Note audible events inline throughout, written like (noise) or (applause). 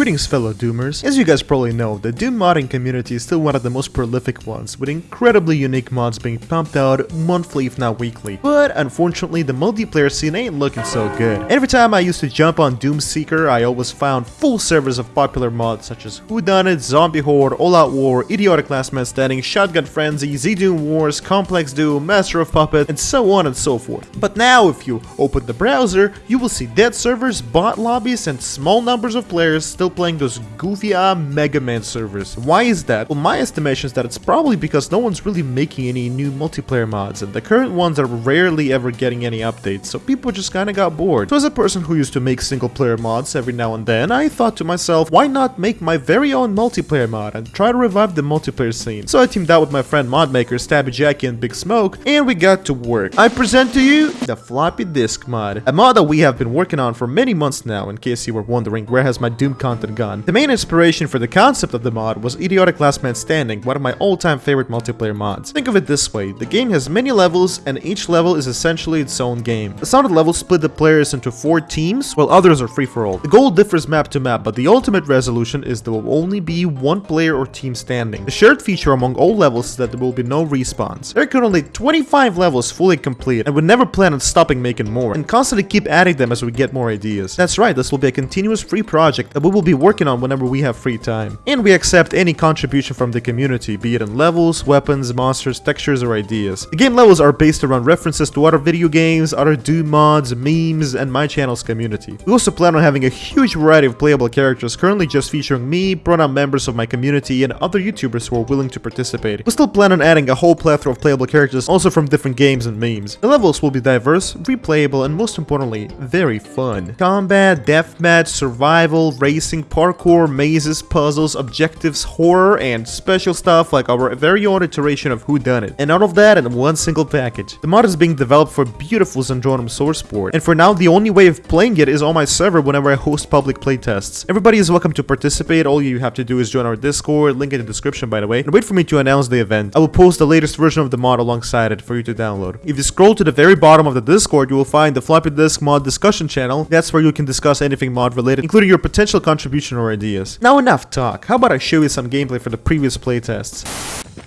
Greetings fellow Doomers. As you guys probably know, the Doom modding community is still one of the most prolific ones, with incredibly unique mods being pumped out monthly if not weekly. But unfortunately, the multiplayer scene ain't looking so good. Every time I used to jump on Doomseeker, I always found full servers of popular mods such as Whodunit, Zombie Horde, All Out War, Idiotic Last Man Standing, Shotgun Frenzy, Z-Doom Wars, Complex Doom, Master of Puppet, and so on and so forth. But now if you open the browser, you will see dead servers, bot lobbies, and small numbers of players still playing those goofy ah Mega Man servers. Why is that? Well, my estimation is that it's probably because no one's really making any new multiplayer mods, and the current ones are rarely ever getting any updates, so people just kinda got bored. So as a person who used to make single player mods every now and then, I thought to myself, why not make my very own multiplayer mod and try to revive the multiplayer scene? So I teamed up with my friend modmaker Stabby Jackie and Big Smoke, and we got to work. I present to you the floppy disk mod, a mod that we have been working on for many months now, in case you were wondering where has my Doom content gone. The main inspiration for the concept of the mod was Idiotic Last Man Standing, one of my all-time favorite multiplayer mods. Think of it this way, the game has many levels and each level is essentially its own game. The sounded levels split the players into four teams, while others are free-for-all. The goal differs map to map, but the ultimate resolution is there will only be one player or team standing. The shared feature among all levels is that there will be no respawns. There are currently 25 levels fully complete, and we never plan on stopping making more, and constantly keep adding them as we get more ideas. That's right, this will be a continuous free project that we will be working on whenever we have free time. And we accept any contribution from the community, be it in levels, weapons, monsters, textures, or ideas. The game levels are based around references to other video games, other Doom mods, memes, and my channel's community. We also plan on having a huge variety of playable characters, currently just featuring me, pronoun members of my community, and other YouTubers who are willing to participate. We still plan on adding a whole plethora of playable characters, also from different games and memes. The levels will be diverse, replayable, and most importantly, very fun. Combat, deathmatch, survival, racing, parkour, mazes, puzzles, objectives, horror, and special stuff like our very own iteration of Whodunit. And all of that in one single package. The mod is being developed for beautiful Zandronum source port, and for now the only way of playing it is on my server whenever I host public playtests. Everybody is welcome to participate, all you have to do is join our Discord, link in the description by the way, and wait for me to announce the event. I will post the latest version of the mod alongside it for you to download. If you scroll to the very bottom of the Discord, you will find the floppy disk mod discussion channel. That's where you can discuss anything mod related, including your potential contribution or ideas. Now enough talk, how about I show you some gameplay for the previous playtests?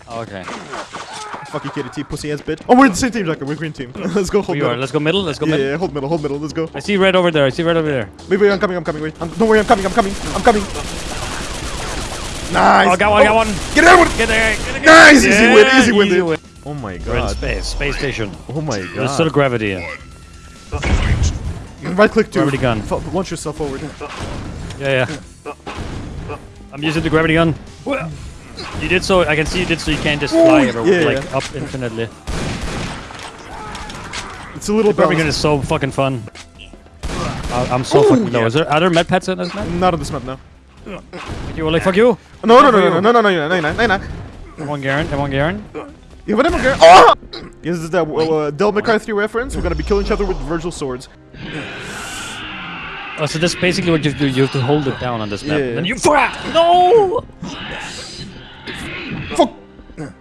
Oh, okay. Fuck you, KDT, pussy ass bitch. Oh, we're the same team, Jacob. We're green team. (laughs) Let's go hold We are. Let's go middle. Let's go Yeah, middle. yeah, hold middle, hold middle. Let's go. I see red over there. I see red over there. Wait, wait, I'm coming, I'm coming, wait. I'm, don't worry, I'm coming, I'm coming, I'm coming. Nice. Oh, got one. Got one. Oh, get that one. Get there. Get there. Nice, easy win, Yeah, easy win, dude. win. Oh my We're in god. space. Space station. Oh my There's still god. gravity. Yeah, Right click to Gravity gun. f- launch yourself forward. Yeah. I'm using the gravity gun. You did so. I can see you did so. You can't just fly ever, yeah, like yeah. up infinitely. It's a little The gravity gun is so fucking fun. I- I'm so Ooh, fucking low. yeah. Is there other med pets in this map? Not on this map now. You were like fuck you. No, no, no, no, no, no, no, no, no, no, no, no. Come on, Garen. Come on, Garen. Yeah, but I'm okay. Oh! Yes, this is that uh, Del McCarthy reference. We're gonna be killing each other with Virgil swords. Oh, so that's basically what you have to do. You have to hold it down on this map. Yeah. Then you no. Fuck!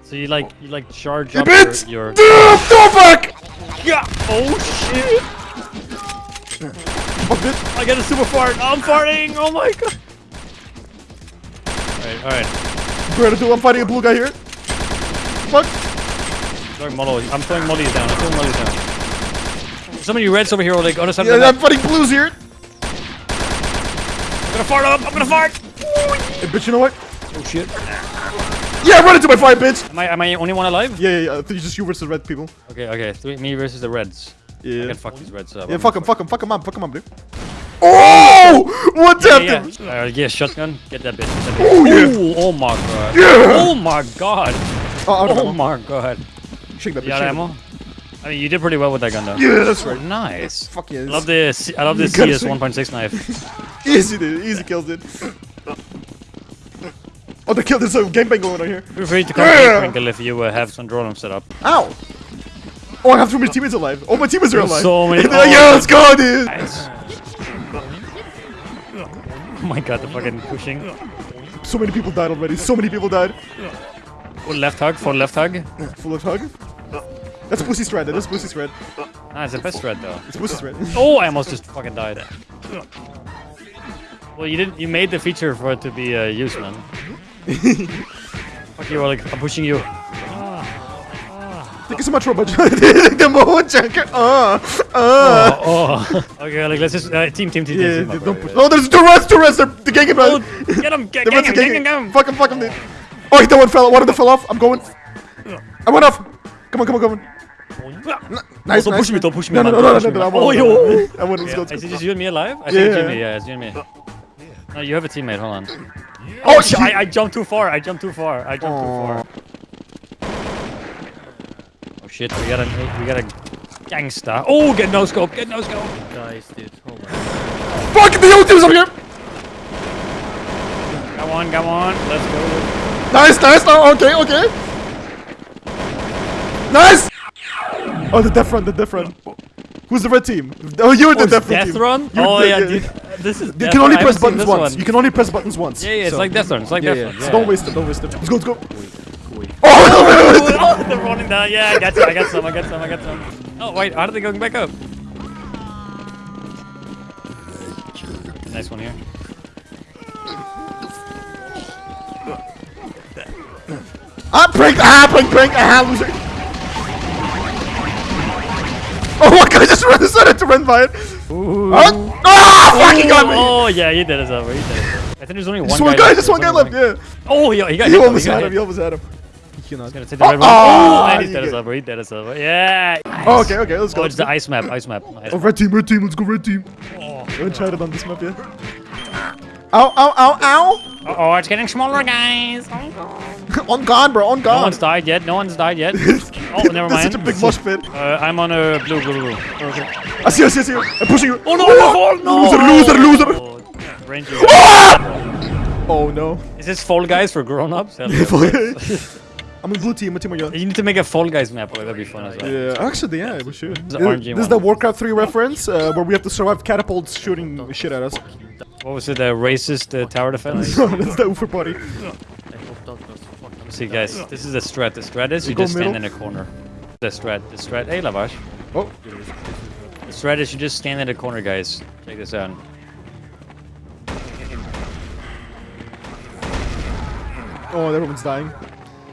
So you like you like charge You up bitch! your, your go back! yeah. Oh shit! I get a super fart. I'm farting. Oh my god. Alright, alright. Greta, dude, I'm fighting a blue guy here. Fuck. Throwing molly. I'm throwing mollies down. I'm throwing mollies down. Some of you reds over here are like of Yeah, I'm fighting blues here. I'm gonna fart up. I'm gonna fart. Hey, bitch, you know what? Oh shit. Yeah, run into my fire, bitch! Am I am I only one alive? Yeah, yeah, yeah. It's just you versus the red people. Okay, okay. Three, me versus the reds. I Yeah. can fuck these reds up. Yeah, I'm fuck gonna fuck them, fuck him up, fuck them up, dude. Oh! One Yeah, tapped yeah. him! Uh, yeah, shotgun. Get that bitch. That Oh, bitch. yeah. Ooh, oh my god. Yeah. Oh my god. Oh, out of Oh my god. Shake that bitch. You got shake ammo? I mean, you did pretty well with that gun though. Yeah, that's right. Nice. Fuck yeah. I love this. I love this You gotta CS 1.6 knife. (laughs) Easy, dude. Easy kills, dude. (laughs) Oh, the kill. There's a gangbang going on here. Feel free to come Yeah. yeah. Crinkle if you uh, have some drone set up. Ow! Oh, I have too many teammates alive. Oh, my teammates are There's alive. so many- They're like, yeah, let's go, dude. Nice. Oh my god, the fucking pushing. So many people died already. So many people died. Full left hug, full left hug. Full of hug. That's pussy thread. That is pussy thread. Ah, it's the best thread though. It's pussy thread. (laughs) Oh, I almost just fucking died. Well, you didn't. You made the feature for it to be uh, used, man. Fuck you, Oleg. I'm pushing you. Thank you so much, Robert. (laughs) the moment, Junker. Uh, uh. Oh, oh. okay, like, Let's just uh, team, team, team, Yeah, team. up, don't push. Oh, there's two rats, two. They're the gang Oh, of get him, get, The gang him, gang him, gang him. Fuck him, fuck him. Oh, that one fell. One of them fell off. I'm going. I went off. Come on, come on, come on. Nice, don't nice. push me, don't push me, No, no, man, no, no, don't no, no. me, I man. won't. Oh, yo. I won't. Yeah, go. is let's it just you and me alive? I Yeah, think it's yeah. Jimmy. Yeah, it's Jimmy. No, you have a teammate. Hold on. Oh, shit. I, I jumped too far. I jumped too far. I jumped too far. Oh shit! We got a we got a gangster. Oh, get no scope. Get no scope. Guys, dude, oh hold on. Fuck the old team's up here. Come on, come on. Let's go. Nice, nice. Oh, okay, okay. Nice. Oh, the death run, the death run. Who's the red team? Oh, you're the Oh, death, Death. Run? You're Oh the- yeah, dude. This is. You can only Run. Press buttons once. one. You can only press buttons once. Yeah, yeah. It's So- like Death Run. It's like Yeah, Death yeah, Run. yeah. So don't waste it. Don't waste it. Let's go. Let's go. Quick. (laughs) Oh, (laughs) oh, (laughs) they're running down. Yeah, I got some. I got some. I got some. I got some. Oh wait, how are they going back up? Nice one here. ah, prank. Ah, prank, prank. Ah, loser. Oh my god, I just ran, decided to run by it. Ah, ah, fucking got me. Oh yeah, he did us over. He did us over. I think there's only one Just guy. one guy, left. just one guy There's left, only yeah. Oh, yeah, he got He hit, though, almost got had him, hit. he almost had him. He cannot. Gonna take the Oh, red one. oh, and he's dead as get- over. He dead as over. Yeah. Oh, okay, okay, let's go. Oh, it's the ice map. Ice map. Ice Oh, red team, red team, let's go, red team. Go and try it on this map, yeah. Ow, ow, ow, ow. oh, it's getting smaller, guys. (laughs) on God, bro, on No one's died yet. No one's died yet. (laughs) oh, never That's mind. such a big mosh pit. Uh, I'm on a blue, blue, blue. I see, you, I see, I see. I'm pushing you. Oh no! Oh, no! Loser, loser, loser. Oh, Ranger. (laughs) Oh no. Is this Fall Guys for grown-ups? I'm in blue team. What team are you on? You need to make a Fall Guys map. Oh, that'd be fun as well. Yeah, actually, yeah, we should. This, RNG this is the Warcraft 3 reference uh, where we have to survive catapults shooting shit at us. What was it? The racist uh, tower defense? (laughs) That's the Ufer party. I hope that was fucking See, guys, this is the strat. The strat is you go just stand in a corner. The strat. The strat. Hey, Lavash. Oh, The strat is you just stand in a corner, guys. Check this out. oh, everyone's dying.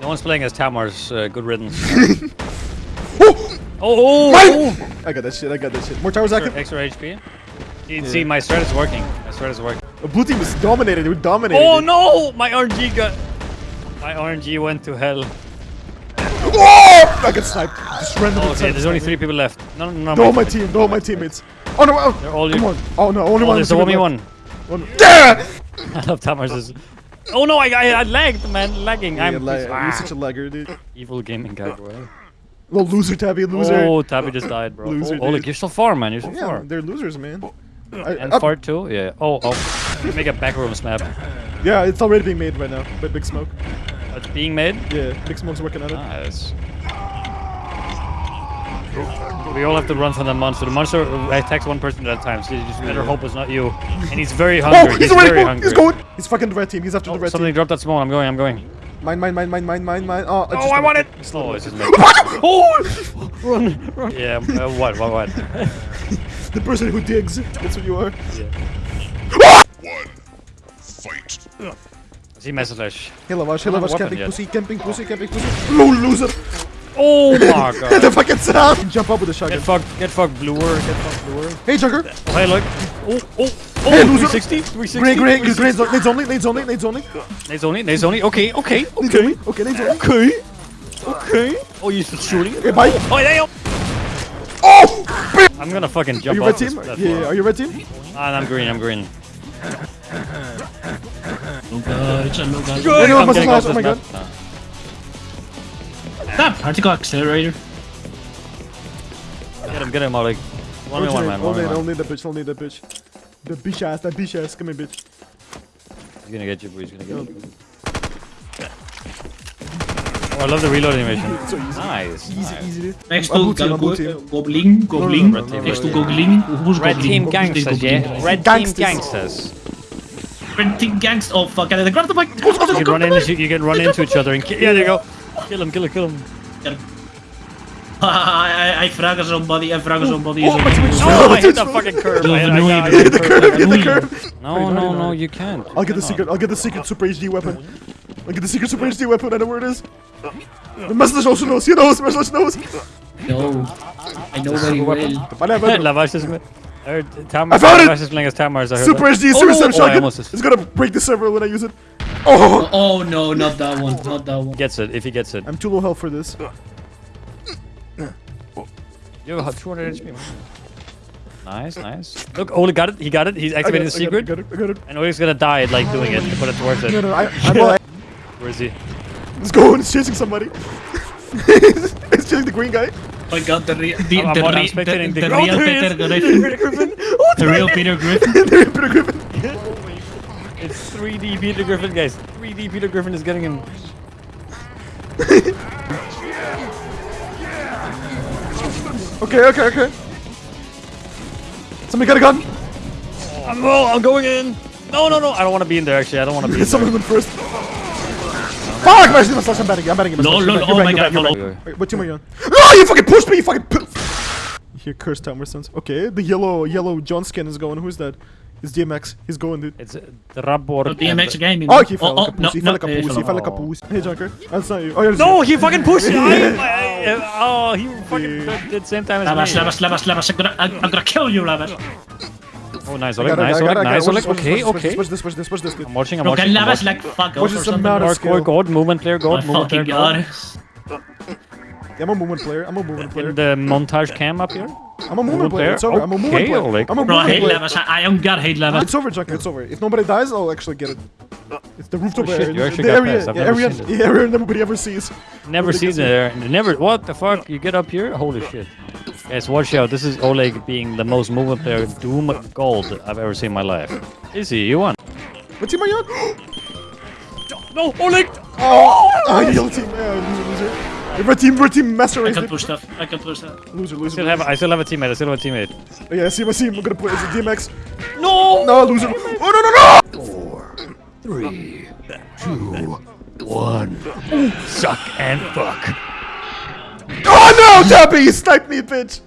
No one's playing as Tamar's. Uh, good riddance. (laughs) Oh, oh, oh, oh. I got that shit. I got that shit. More towers active. Extra HP. See, see, my strat is working. My strat is working. The blue team is dominated. We're dominated. Oh no! My RNG got. My RNG went to hell. Oh! I got sniped. Just randomly. Okay, there's only three people left. No, no, no. No, my team. No, my teammates. Oh no! Oh, They're all come on. Oh no, only Oh, one. there's a team 1v1. Yeah! (laughs) I love Tamar's. Oh no, I, I, I lagged, man. Lagging. Yeah, I'm la- ah, you're such a lagger, dude. evil gaming guy, bro. Little loser, Tabby, loser. Oh, Tabby just died, bro. Loser, oh, Oleg, you're so far, man. You're so yeah, far. they're losers, man. I- And up- fart too? Yeah. Oh, oh. Make a backrooms map. yeah, it's already being made right now by Big Smoke. It's being made. Yeah, Big Smoke's working on it. Nice. We all have to run from the monster. The monster attacks one person at a time, so you just better hope it's not you. And he's very hungry. oh, he's, he's very going. hungry. He's going. He's fucking the red team. He's after Oh, the red something team. dropped that small. I'm going. I'm going. Mine, mine, mine, mine, mine, mine, mine. Oh, it's Oh, just I a- want it. just a little Oh, it's just me. oh, run, run. Yeah. (laughs) Uh, what? What? What? (laughs) The person who digs. That's what you are. One fight. See message. Hey, Lavash, hey, I don't Lavash, camping weapon pussy, camping pussy, oh. camping pussy. Low loser. Oh my (laughs) god. Get the fucking sound. Jump up with a shotgun. Get fucked. Get fucked, bluer. Get fucked, bluer. Hey, Jugger. Oh, hey, look. Oh, oh, oh. Hey, loser. 360. 360. Great, great. 360. Nades nades only, nades only, nades only. Nades only. Nades only. Okay. Okay. Okay. Okay, nades only. Okay. Okay. Oh, you still shooting? Okay, bye. Oh, damn. Oh! I'm gonna fucking Are jump you off red team? platform. Yeah, are you red team? Ah, I'm green. I'm green. No guys, no guys. Good. Anyone I'm must getting smash, off oh my this god. map. Stop! Particle accelerator. Get him. Get him, Oleg. One v one, man. One Only, v one. only the bitch, only the bitch. The bitch ass, that bitch ass. Come here, bitch. He's gonna get you, boy. He's gonna get you. Oh, I love the reload animation. So easy. Nice. Easy, nice. easy. Next to blue team, I'm blue Go- team. Goblin, Goblin. no, no, Next to. Goblin. Who's Red Goblin? team gangsters, Goblin? yeah. Red team Gangsters. gangsters. Red team gangsters. Oh fuck! I grab the mic. You can run into you can run into each other and ki- yeah, there you go. Kill him, kill him, kill him. (laughs) Got him. I, I frag somebody, I frag somebody. Oh, my teammate's No, I hit the fucking curve. I, I, I, Annoying. I, You hit the curve, hit the curve. No, no, no, you can't. I'll get the secret. I'll get the secret Super HD weapon. I'll get the secret Super HD weapon. I know where it is. The message also knows. He knows. The Message knows. No, I know very well. Whatever. (laughs) Lavash is with. Er, I found it! Lavash is playing as Tamars. I heard Super. HD Oh, Super oh, Sam oh, shotgun. It's gonna break the server when I use it. Oh, oh, Oh no, not that one, not that one. Gets it if he gets it. I'm too low health for this. You have 200 HP. man. Nice, nice. Look, Ole got it. He got it. He's I got activating the got it, secret. I got it. I got it. And Ole's gonna die like doing it, but it's worth it. no, I, I'm Where is he? Let's go. He's chasing somebody. (laughs) He's chasing the green guy. Oh my god, the, re the, I'm- the, I'm re the, the- the oh, oh, real Peter is. (laughs) Griffin. the real Peter Griffin. Peter Griffin. It's 3D Peter Griffin, guys. 3D Peter Griffin is getting him. (laughs) Okay, okay, okay. Somebody got a gun. I'm, oh, I'm going in. No, no, no. I don't want to be in there. Actually, I don't want to be in (laughs) Someone there. went first. Fuck! My slash. I'm batting. I'm batting. I'm No, no, no, oh my god, back, you're follow. back. Wait, what team are you on? No, ah, you fucking pushed me. You fucking. (laughs) You hear cursed timer sounds. Okay, the yellow yellow John skin is going. Who's that? It's DMX. He's going, dude. It's uh, the Rabor. Oh, DMX gaming. Oh, he fell oh, like a no, pussy. He no, fell like a pussy. He fell like a oh. pussy. Hey, Junker. That's not you. Oh, yeah, No, you. he fucking pushed me. (laughs) Oh, he fucking did the same time as Lavas, me. Lavas, Lavas, Lavas, I'm gonna, I'm, I'm gonna kill you, Lavas. Oh, nice, I Oleg. got it, Nice, I got Oleg. it, I got it. Nice, Watch Oleg. this, watch Okay, this, watch okay. this, Watch this, watch this, watch this, dude. I'm watching, I'm Bro, can watching. I'm Lavas watching. like fuck Watch off this, or some something? mad Guard, skill. guard, guard, movement player, My guard, movement player, fucking guard. god. Yeah, I'm a movement player. I'm a movement player. In the montage cam up here. I'm a movement player. player. It's over. I'm a movement Okay, player. Oleg. I'm a Bro, I hate player. Lavas. I, I don't got hate Lavas. It's over, Junker. It's over. If nobody dies, I'll actually get it. It's the rooftop Oh, shit, area. you the area, yeah, area, seen area nobody ever sees. Never Nobody seen gets it there. Never. What the fuck? You get up here? Holy shit. Guys, watch out. This is Oleg being the most movement player Doom Gold I've ever seen in my life. Is he? You won. What team are you on? (gasps) No, Oleg! Oh, oh you yellow team. Yeah, loser, loser. Red team, red team, master I can push stuff. I can push stuff. Loser, loser. I loser. still have, I still have a teammate. I still have a teammate. Oh, yeah, I see, I see. I'm gonna put it's a DMX. No! No, loser. Oh, no, no, no! Three, two, one. Suck and fuck. Oh, no, Tappy, you sniped me, bitch.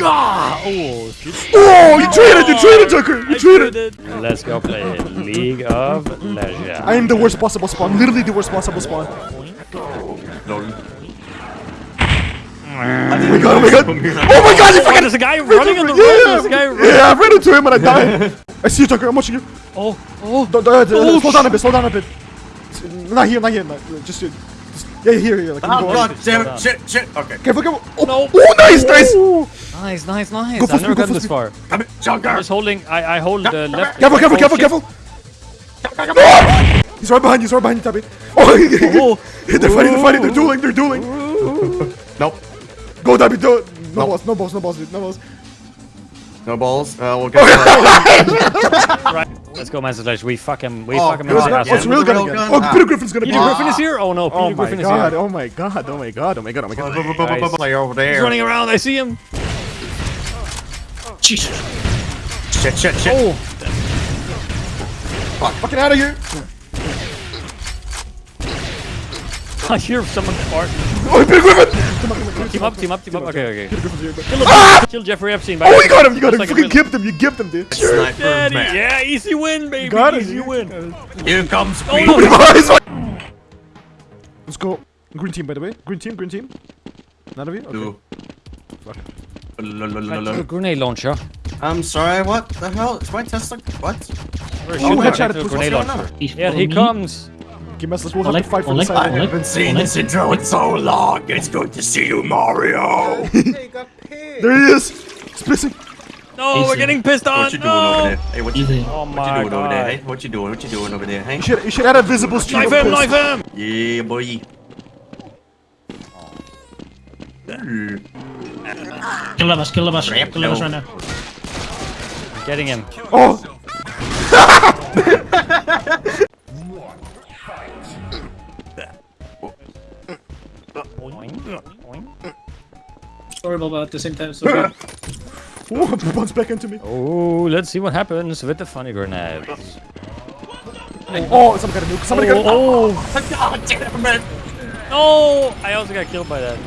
Ah! Oh, shit. Oh, you traded, you traded, Joker. You I traded. traded. Let's go play League of Legends. I am the worst possible spawn. Literally the worst possible spawn. Oh, oh, oh my god, oh my god. Oh my god, you Oh, fucking. there's a guy running on the road. Yeah, There's a guy running. yeah, I ran into him and I died. (laughs) I see you, Joker. I'm watching you. Oh, oh. Don't, don't, Oh, slow down a bit, slow down a bit. Not here, not here, not, just, just, yeah, here, here. Like, Oh go god damn it! Shit, shit. Okay. Careful, careful. Oh, No. oh, nice, nice. Nice, nice, nice. Go I've never speed, gotten for this speed. far. Come here, I'm just holding. I, I hold the left. Careful, careful, oh, careful, careful. Oh! He's right behind you, he's right behind you, Tabby. (laughs) Oh, they're fighting, they're fighting, they're oh. dueling, they're dueling. Nope. Go, Tabby, do it. No No. balls, no balls, no balls, dude, no balls. No balls. Uh, we'll get. (laughs) Right. Let's go, Master Slash. We fuck him. We Oh, fuck him. God. in the Oh, it's real gun Real again. gun? Oh, Ah. Peter Griffin's gonna be Peter here. Griffin is here. Oh no, Peter Oh my Griffin is god, here. oh my god, oh my god, oh my god, oh my god. Play over there. He's running around. I see him. Jesus. Shit, shit, shit. Oh, Fuck, Fucking out of here. (laughs) I hear someone fart. Oh, Peter Griffin. Come on, come on. Team up, team up, team up. Okay, okay. Peter Griffin's here, Kill him. Kill Jeffrey Epstein. by Oh, you got him, you got him. You like a fucking villain. gipped him, you gipped him, dude. Sniper Daddy, man. yeah, easy win, baby. Got it. easy you win. Here comes Oh, Queen. no. (laughs) Let's go. Green team, by the way. Green team, green team. None of you? Okay. Ooh. Fuck. A grenade launcher. I'm sorry, what the hell? Is my Tesla? What? We're Oh, shooting headshot back to a please. grenade What's going launcher. on? Here he comes. Okay, Masters, we'll have Oleg, to fight for the side. Oleg. I've been seeing this intro in so long. It's good to see you, Mario. (laughs) There he is. He's pissing. No, we're getting pissed on. What you doing over No. there? Hey, what you, Easy. Oh what my you doing over there? Hey, god. what you doing? What you doing over there? Hey. You should, you should add a visible stream Knife of him, piss. knife him. Yeah, boy. Ooh. Kill Lavas, kill Lavas. Ramp, Kill Lavas no. right now. Getting him. Oh, Boing, (laughs) boing. (laughs) Horrible, but at the same time, so good. (laughs) oh, bounce back into me. Oh, let's see what happens with the funny grenade. Oh, oh, somebody got a nuke. Somebody got a Oh, oh. (laughs) God damn it, man. oh, I also got killed by that.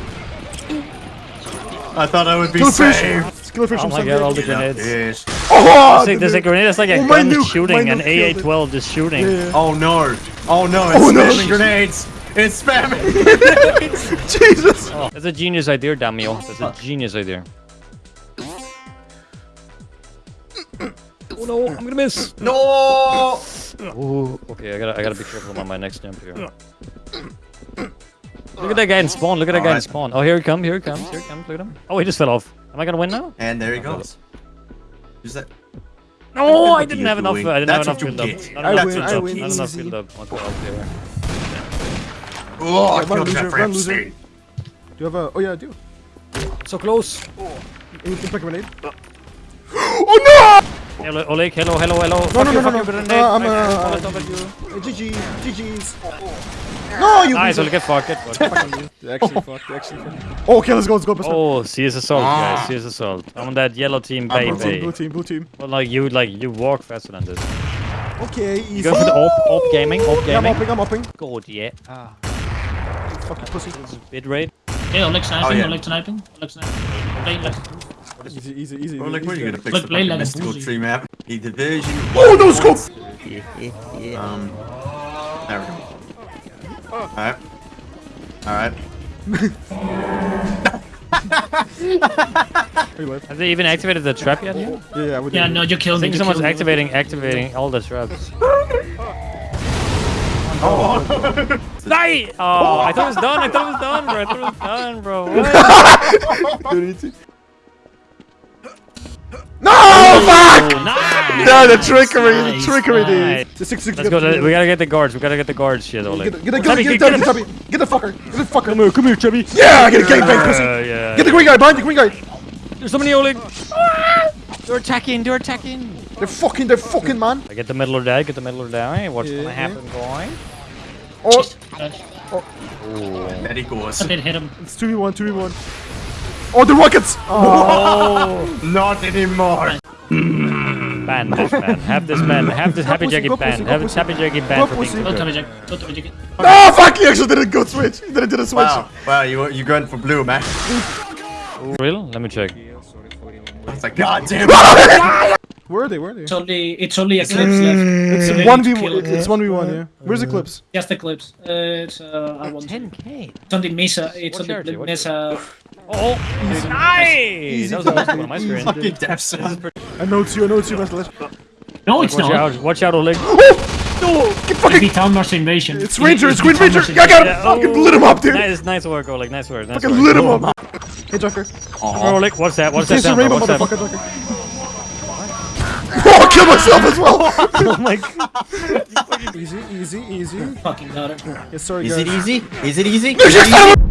I thought I would be Killerfish! safe. Killerfish Oh from my Sunday. god, all the grenades. yes. Oh! There's a, there's a grenade that's like a Oh, gun nuke, shooting, an nuke killed. AA-12 just shooting. Yeah. Oh no. Oh no, it's Oh, no. spamming grenades. It's spamming. (laughs) Jesus! Oh, that's a genius idea, Damio. That's a genius idea. Oh no, I'm gonna miss. no. Ooh, okay, I gotta, I gotta be careful on my next jump here. Look at that guy in spawn. Look at that guy in spawn. Oh, here he comes. Here he comes. Here he comes. Look at him. Oh, he just fell off. Am I gonna win now? And there he goes. Is that? No, I didn't you have enough. doing? I didn't That's have what enough build up. get. I enough win, build I win Not enough build up. I'll go out there. Oh, I killed loser, Jeffrey run, Do you have a... Oh yeah, I do. So close. You can pick a grenade. oh no! Hello, Oleg. Hello, hello, hello. no! Fuck No, no, you, no, no, no. Uh, I'm I- uh, I fall on top of you. No! GG, GG's. No, you Nice, loser. Oleg. Get fucked. Get fucked. (laughs) They actually fucked, they actually fucked. Oh, okay, let's go, let's go. Let's go. Oh, CS assault, guys. CS assault. I'm on that yellow team, Ah, blue team, baby. blue team, blue team. Well, like you, like you walk faster than this. Okay, easy. You go for the op, op gaming, op Yeah, I'm gaming. upping, I'm upping. Good, yeah. Ah, Fucking pussy. bit rate. Okay, Oleg sniping, yeah. Oleg sniping, Oleg sniping. Play like Easy, easy, easy. Oh, like, easy. where are you gonna fix Look, the play fucking like mystical tree map? The division. Oh, no scope! (laughs) Um. There we go. Alright. Alright. (laughs) Are you live? Have they even activated the trap yet? Yeah, yeah, we. Yeah, no, you I killed me. think you someone's activating, activating all the traps. Oh. Die! (laughs) Oh, I thought it was done. I thought it was done, bro. I thought it was done, bro. What? Dude, easy. No, fuck! Nice! No, the trickery, the trickery, nice. The six, six, Let's go. let- We gotta get the guards. We gotta get the guards. Shit, Oleg. Get, get, get, Chubby, get, get- get, get get, get, get the fucker, get the fucker. Come here, come here, Chubby. Yeah, get a gangbang, pussy. Uh, yeah. Get the green guy, behind the green guy. There's so many Oleg. They're attacking. They're attacking. They're fucking, they're fucking, man. I get the middle of that. Get the middle of that. Hey, what's Yeah, gonna yeah. happen, boy? Oh, Uh, There he goes. I did hit him. it's 2v1, 2v1. Oh, the rockets! Oh, (laughs) Not anymore. Ban this man. Have this man. Have this happy pussy, jacket go banned. pussy, go Have this happy jacket Go banned for being Don't good. tell me, Jack. Don't tell me, Jack. no, fuck, he actually didn't go switch. He didn't, didn't switch. Wow. Wow, you you going for blue, man. Real? Let me check. It's like, god damn it. (laughs) Where are they, where are they? It's only, it's only Eclipse left. It's 1v1, need to kill it. it's 1v1, yeah. Where's Eclipse? Just Eclipse. Uh, it's, uh, I want 10k. It's on the Mesa. It's What on the Mesa. Oh, nice! That was the best on my screen. Fucking death zone. I know it's you, I know it's you, Master Lich. No, it's Watch not. out! Watch out, Oleg. Oh! No, get It'd fucking... be Town March Invasion. It's Ranger, it's It'd Green Ranger! Yeah, I got him! Yeah, Fucking oh. lit him up, dude! Nice, nice work, Oleg. Nice work. Nice Fucking work. lit him up! Hey, Joker. Oh, Oleg, what's that? What's that sound? rainbow, What's that? Oh, I killed myself as well! (laughs) Oh my god. (laughs) easy, easy, easy. Fucking got it. Yes, sorry, Is guys. it easy? Is it easy? There's